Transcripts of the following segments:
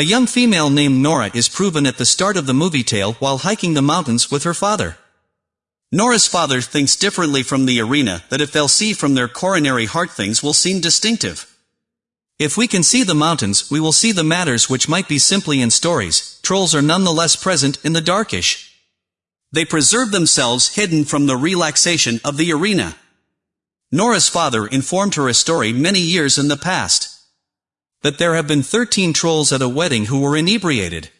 A young female named Nora is proven at the start of the movie tale while hiking the mountains with her father. Nora's father thinks differently from the arena that if they'll see from their coronary heart things will seem distinctive. If we can see the mountains, we will see the matters which might be simply in stories, trolls are nonetheless present in the darkish. They preserve themselves hidden from the relaxation of the arena. Nora's father informed her a story many years in the past. That there have been 13 trolls at a wedding who were inebriated.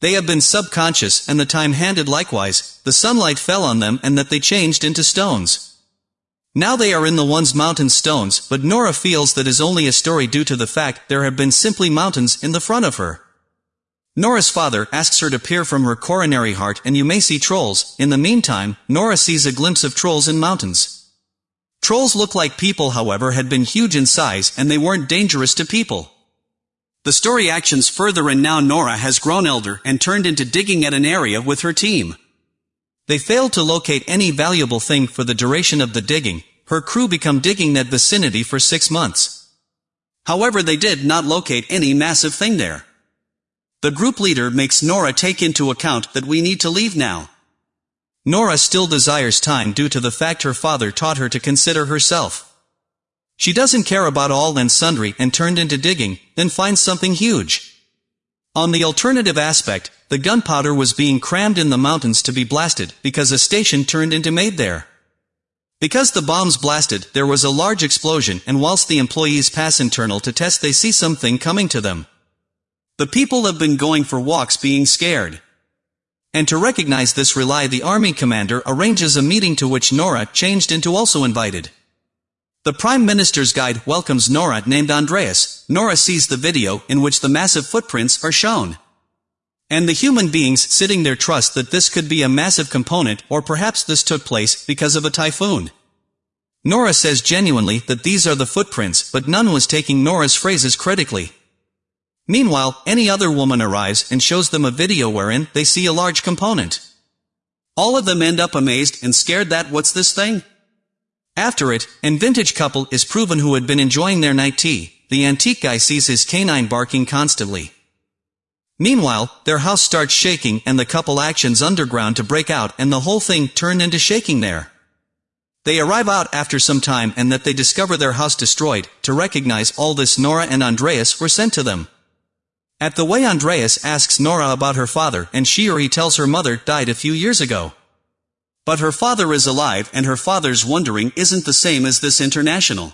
They have been subconscious and the time handed likewise, the sunlight fell on them and that they changed into stones. Now they are in the one's mountain stones, but Nora feels that is only a story due to the fact there have been simply mountains in the front of her. Nora's father asks her to peer from her coronary heart and you may see trolls, in the meantime, Nora sees a glimpse of trolls in mountains. Trolls look like people however had been huge in size and they weren't dangerous to people. The story actions further and now Nora has grown elder and turned into digging at an area with her team. They failed to locate any valuable thing for the duration of the digging, her crew become digging that vicinity for six months. However they did not locate any massive thing there. The group leader makes Nora take into account that we need to leave now. Nora still desires time due to the fact her father taught her to consider herself. She doesn't care about all and sundry and turned into digging, then finds something huge. On the alternative aspect, the gunpowder was being crammed in the mountains to be blasted because a station turned into made there. Because the bombs blasted, there was a large explosion and whilst the employees pass internal to test they see something coming to them. The people have been going for walks being scared. And to recognize this rely the army commander arranges a meeting to which Nora changed into also invited. The Prime Minister's guide welcomes Nora named Andreas. Nora sees the video in which the massive footprints are shown. And the human beings sitting there trust that this could be a massive component or perhaps this took place because of a typhoon. Nora says genuinely that these are the footprints but none was taking Nora's phrases critically. Meanwhile, any other woman arrives and shows them a video wherein they see a large component. All of them end up amazed and scared that what's this thing? After it, an vintage couple is proven who had been enjoying their night tea. The antique guy sees his canine barking constantly. Meanwhile, their house starts shaking and the couple actions underground to break out and the whole thing turned into shaking there. They arrive out after some time and that they discover their house destroyed, to recognize all this Nora and Andreas were sent to them. At the way Andreas asks Nora about her father and she or he tells her mother died a few years ago. But her father is alive and her father's wondering isn't the same as this international.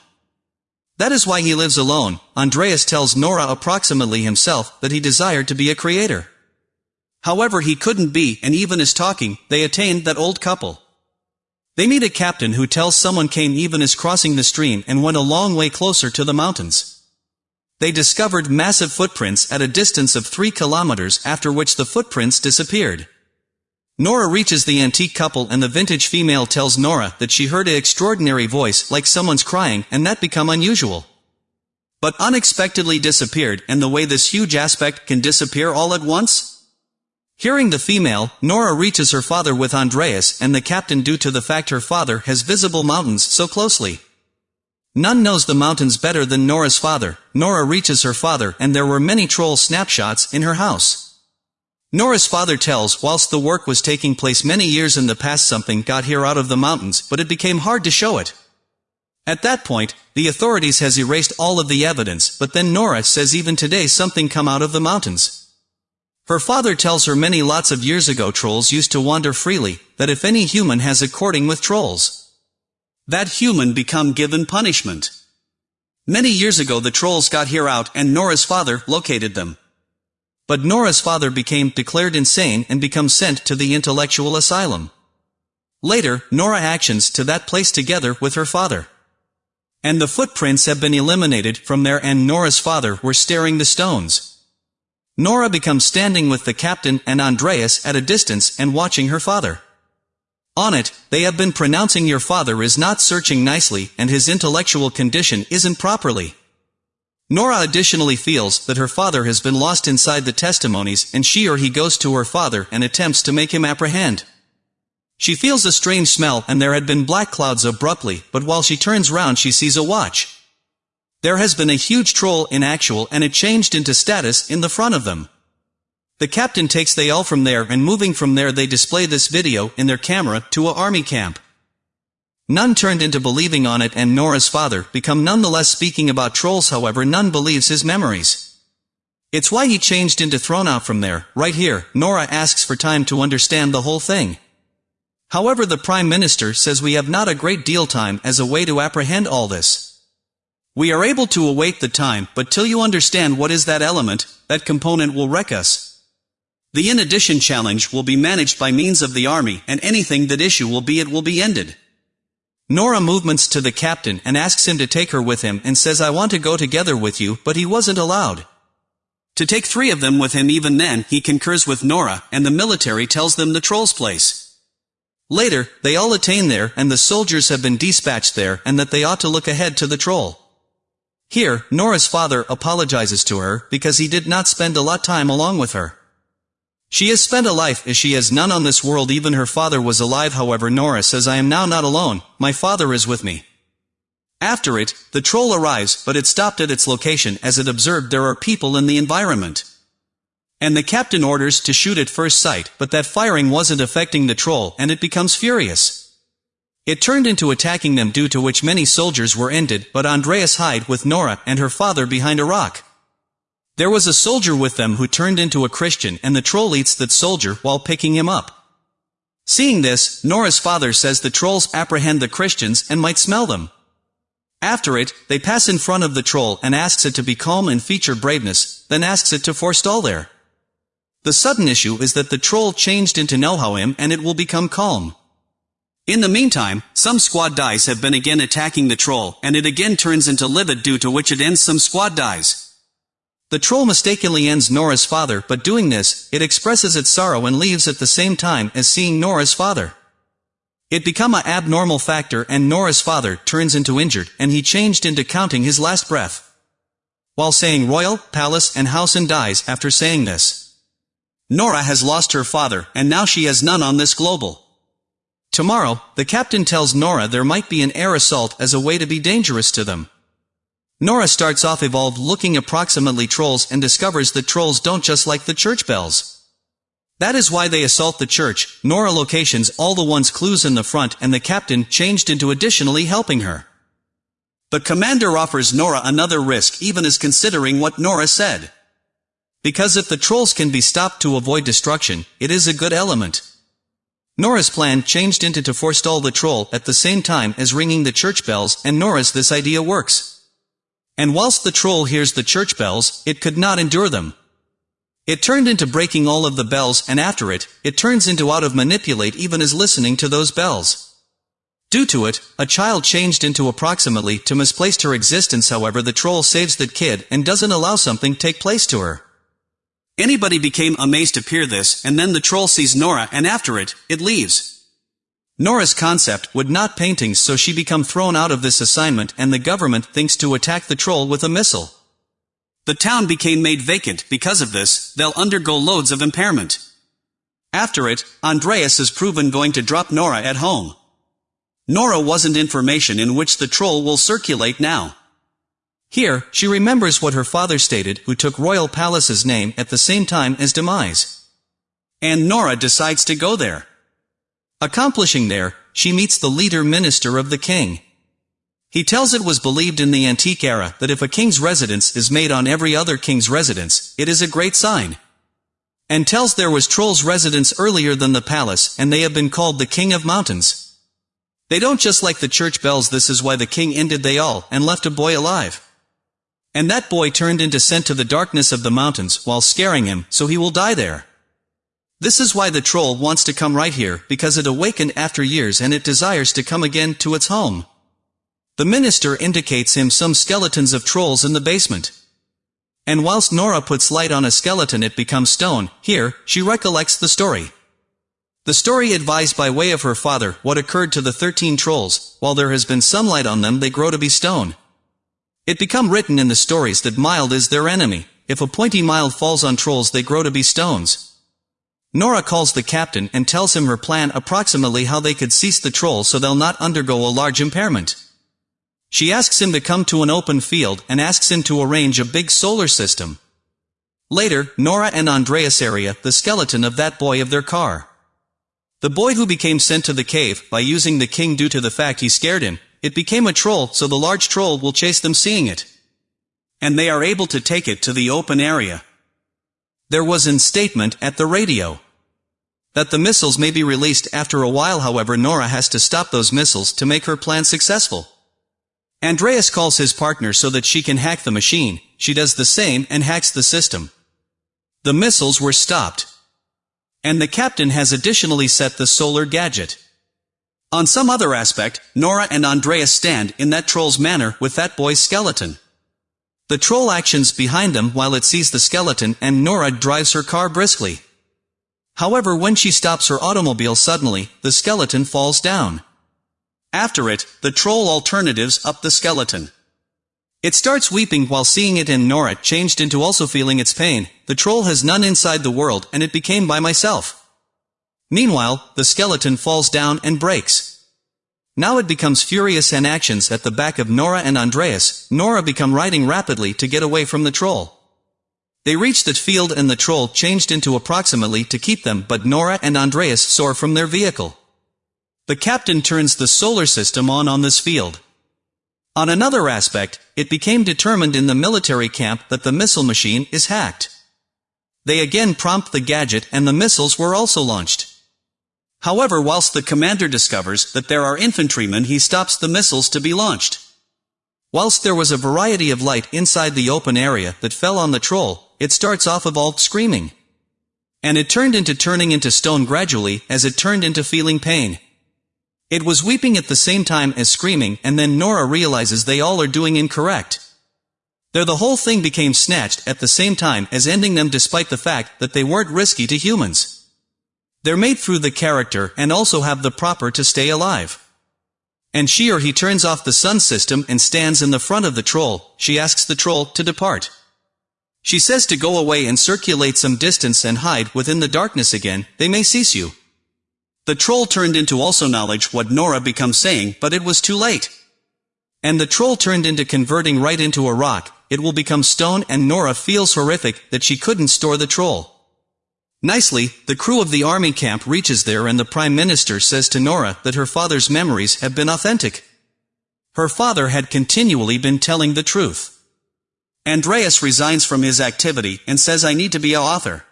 That is why he lives alone. Andreas tells Nora approximately himself that he desired to be a creator. However he couldn't be and even as talking, they attained that old couple. They meet a captain who tells someone came even as crossing the stream and went a long way closer to the mountains. They discovered massive footprints at a distance of 3 kilometers after which the footprints disappeared. Nora reaches the antique couple and the vintage female tells Nora that she heard an extraordinary voice like someone's crying and that become unusual. But unexpectedly disappeared and the way this huge aspect can disappear all at once? Hearing the female, Nora reaches her father with Andreas and the captain due to the fact her father has visible mountains so closely. None knows the mountains better than Nora's father. Nora reaches her father and there were many troll snapshots in her house. Nora's father tells whilst the work was taking place many years in the past something got here out of the mountains but it became hard to show it. At that point, the authorities has erased all of the evidence but then Nora says even today something come out of the mountains. Her father tells her many lots of years ago trolls used to wander freely, that if any human has a courting with trolls. That human become given punishment. Many years ago the trolls got here out and Nora's father located them. But Nora's father became declared insane and become sent to the intellectual asylum. Later, Nora actions to that place together with her father. And the footprints have been eliminated from there and Nora's father were staring the stones. Nora becomes standing with the captain and Andreas at a distance and watching her father. On it, they have been pronouncing your father is not searching nicely and his intellectual condition isn't properly. Nora additionally feels that her father has been lost inside the testimonies and she or he goes to her father and attempts to make him apprehend. She feels a strange smell and there had been black clouds abruptly, but while she turns round she sees a watch. There has been a huge troll in actual and it changed into status in the front of them. The captain takes they all from there and moving from there they display this video in their camera to a army camp. None turned into believing on it and Nora's father become nonetheless speaking about trolls however none believes his memories. It's why he changed into thrown out from there, right here, Nora asks for time to understand the whole thing. However the Prime Minister says we have not a great deal time as a way to apprehend all this. We are able to await the time, but till you understand what is that element, that component will wreck us. The in addition challenge will be managed by means of the army, and anything that issue will be it will be ended. Nora movements to the captain and asks him to take her with him and says I want to go together with you, but he wasn't allowed. To take three of them with him even then, he concurs with Nora, and the military tells them the troll's place. Later, they all attain there and the soldiers have been dispatched there and that they ought to look ahead to the troll. Here, Nora's father apologizes to her because he did not spend a lot time along with her. She has spent a life as she has none on this world even her father was alive however Nora says I am now not alone, my father is with me. After it, the troll arrives but it stopped at its location as it observed there are people in the environment. And the captain orders to shoot at first sight but that firing wasn't affecting the troll and it becomes furious. It turned into attacking them due to which many soldiers were ended, but Andreas hide with Nora and her father behind a rock. There was a soldier with them who turned into a Christian and the troll eats that soldier while picking him up. Seeing this, Nora's father says the trolls apprehend the Christians and might smell them. After it, they pass in front of the troll and asks it to be calm and feature braveness, then asks it to forestall there. The sudden issue is that the troll changed into know-how and it will become calm. In the meantime, some squad dies have been again attacking the troll, and it again turns into livid due to which it ends some squad dies. The troll mistakenly ends Nora's father but doing this, it expresses its sorrow and leaves at the same time as seeing Nora's father. It become a abnormal factor and Nora's father turns into injured and he changed into counting his last breath. While saying royal, palace and house and dies after saying this. Nora has lost her father and now she has none on this global. Tomorrow, the captain tells Nora there might be an air assault as a way to be dangerous to them. Nora starts off evolved looking approximately trolls and discovers that trolls don't just like the church bells. That is why they assault the church, Nora locations all the ones clues in the front and the captain changed into additionally helping her. The commander offers Nora another risk even as considering what Nora said. Because if the trolls can be stopped to avoid destruction, it is a good element. Nora's plan changed into to forestall the troll at the same time as ringing the church bells and Nora's this idea works. And whilst the troll hears the church bells, it could not endure them. It turned into breaking all of the bells and after it, it turns into out of manipulate even as listening to those bells. Due to it, a child changed into approximately to misplaced her existence however the troll saves that kid and doesn't allow something take place to her. Anybody became amazed to peer this, and then the troll sees Nora and after it, it leaves. Nora's concept would not paintings so she become thrown out of this assignment and the government thinks to attack the troll with a missile. The town became made vacant because of this, they'll undergo loads of impairment. After it, Andreas is proven going to drop Nora at home. Nora wasn't information in which the troll will circulate now. Here, she remembers what her father stated who took Royal Palace's name at the same time as Demise. And Nora decides to go there. Accomplishing there, she meets the leader minister of the king. He tells it was believed in the antique era that if a king's residence is made on every other king's residence, it is a great sign. And tells there was Troll's residence earlier than the palace and they have been called the king of mountains. They don't just like the church bells this is why the king ended they all and left a boy alive. And that boy turned into sent to the darkness of the mountains while scaring him, so he will die there. This is why the troll wants to come right here, because it awakened after years and it desires to come again to its home. The minister indicates him some skeletons of trolls in the basement. And whilst Nora puts light on a skeleton it becomes stone, here, she recollects the story. The story advised by way of her father what occurred to the thirteen trolls, while there has been some light on them they grow to be stone. It become written in the stories that mild is their enemy. If a pointy mild falls on trolls they grow to be stones. Nora calls the captain and tells him her plan approximately how they could cease the troll so they'll not undergo a large impairment. She asks him to come to an open field and asks him to arrange a big solar system. Later, Nora and Andreas area the skeleton of that boy of their car. The boy who became sent to the cave by using the king due to the fact he scared him, it became a troll so the large troll will chase them seeing it. And they are able to take it to the open area. There was an statement at the radio that the missiles may be released after a while however Nora has to stop those missiles to make her plan successful. Andreas calls his partner so that she can hack the machine, she does the same and hacks the system. The missiles were stopped. And the captain has additionally set the solar gadget. On some other aspect, Nora and Andreas stand in that troll's manner with that boy's skeleton. The troll actions behind them while it sees the skeleton and Nora drives her car briskly. However when she stops her automobile suddenly, the skeleton falls down. After it, the troll alternatives up the skeleton. It starts weeping while seeing it and Nora changed into also feeling its pain, the troll has none inside the world and it became by myself. Meanwhile, the skeleton falls down and breaks. Now it becomes furious and actions at the back of Nora and Andreas, Nora become riding rapidly to get away from the troll. They reach the field and the troll changed into approximately to keep them but Nora and Andreas soar from their vehicle. The captain turns the solar system on on this field. On another aspect, it became determined in the military camp that the missile machine is hacked. They again prompt the gadget and the missiles were also launched. However whilst the commander discovers that there are infantrymen he stops the missiles to be launched. Whilst there was a variety of light inside the open area that fell on the troll, it starts off of all screaming. And it turned into turning into stone gradually as it turned into feeling pain. It was weeping at the same time as screaming and then Nora realizes they all are doing incorrect. There the whole thing became snatched at the same time as ending them despite the fact that they weren't risky to humans. They're made through the character and also have the proper to stay alive. And she or he turns off the sun system and stands in the front of the troll, she asks the troll to depart. She says to go away and circulate some distance and hide within the darkness again, they may cease you. The troll turned into also knowledge what Nora becomes saying, but it was too late. And the troll turned into converting right into a rock, it will become stone and Nora feels horrific that she couldn't store the troll. Nicely, the crew of the army camp reaches there and the prime minister says to Nora that her father's memories have been authentic. Her father had continually been telling the truth. Andreas resigns from his activity and says I need to be a author.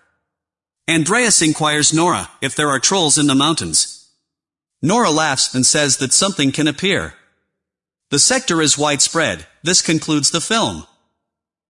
Andreas inquires Nora if there are trolls in the mountains. Nora laughs and says that something can appear. The sector is widespread, this concludes the film.